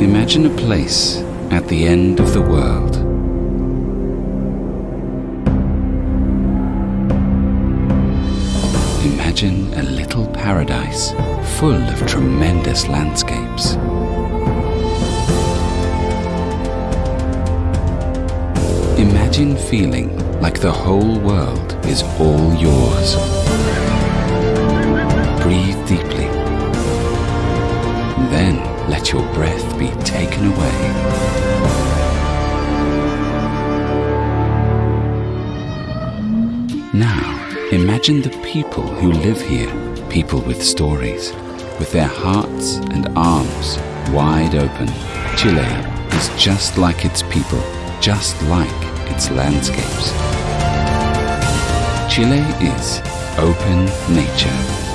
Imagine a place at the end of the world. Imagine a little paradise full of tremendous landscapes. Imagine feeling like the whole world is all yours. Let your breath be taken away. Now, imagine the people who live here, people with stories, with their hearts and arms wide open. Chile is just like its people, just like its landscapes. Chile is open nature.